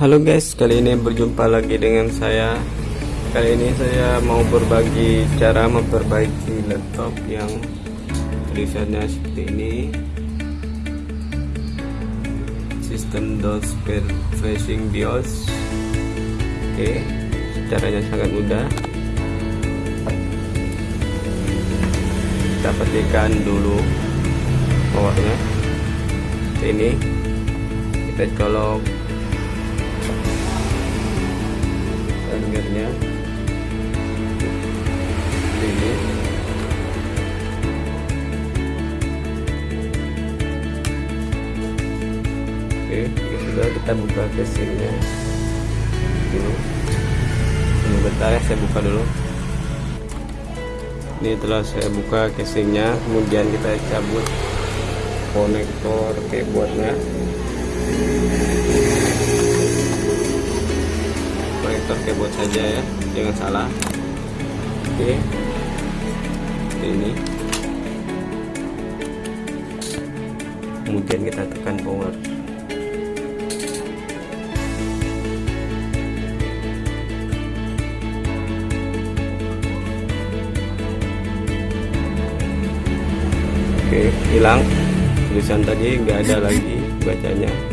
Halo guys, kali ini berjumpa lagi dengan saya. Kali ini saya mau berbagi cara memperbaiki laptop yang tulisannya seperti ini. Sistem DOS Flashing BIOS. Oke, caranya sangat mudah. Kita petikan dulu powernya. Ini. Kita colok fingernya. Ini. Oke ini sudah kita buka casingnya. Dulu ini bentar ya saya buka dulu. Ini telah saya buka casingnya kemudian kita cabut konektor keyboardnya saja ya jangan salah. Oke. Ini. Kemudian kita tekan power. Oke hilang. Tulisan tadi nggak ada lagi bacanya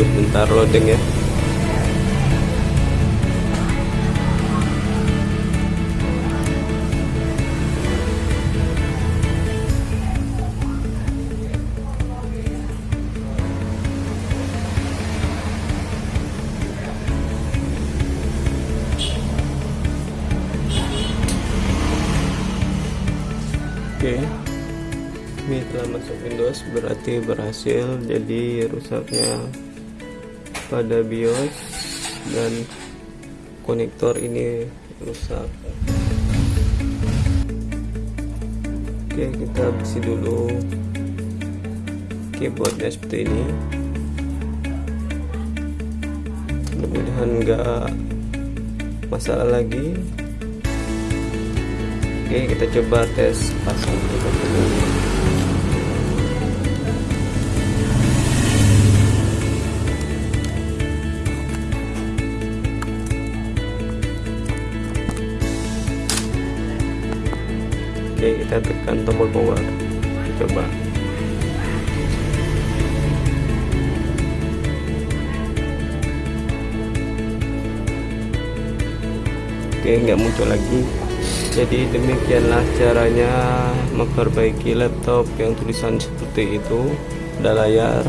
tunggu sebentar loading ya. Oke. Ini telah masuk Windows berarti berhasil. Jadi rusaknya pada BIOS dan konektor ini rusak. Oke kita bersih dulu keyboardnya seperti ini. Mudah-mudahan enggak masalah lagi. Oke kita coba tes pasang. dulu Oke kita tekan tombol power coba. Oke nggak muncul lagi. Jadi demikianlah caranya memperbaiki laptop yang tulisan seperti itu. Udah layar.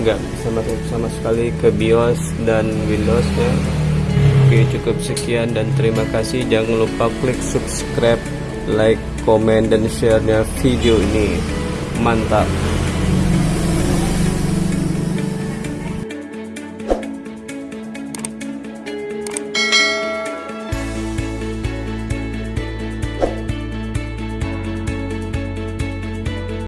Nggak sama sama sekali ke BIOS dan Windows ya. Oke cukup sekian dan terima kasih. Jangan lupa klik subscribe like, komen, dan share-nya video ini. Mantap.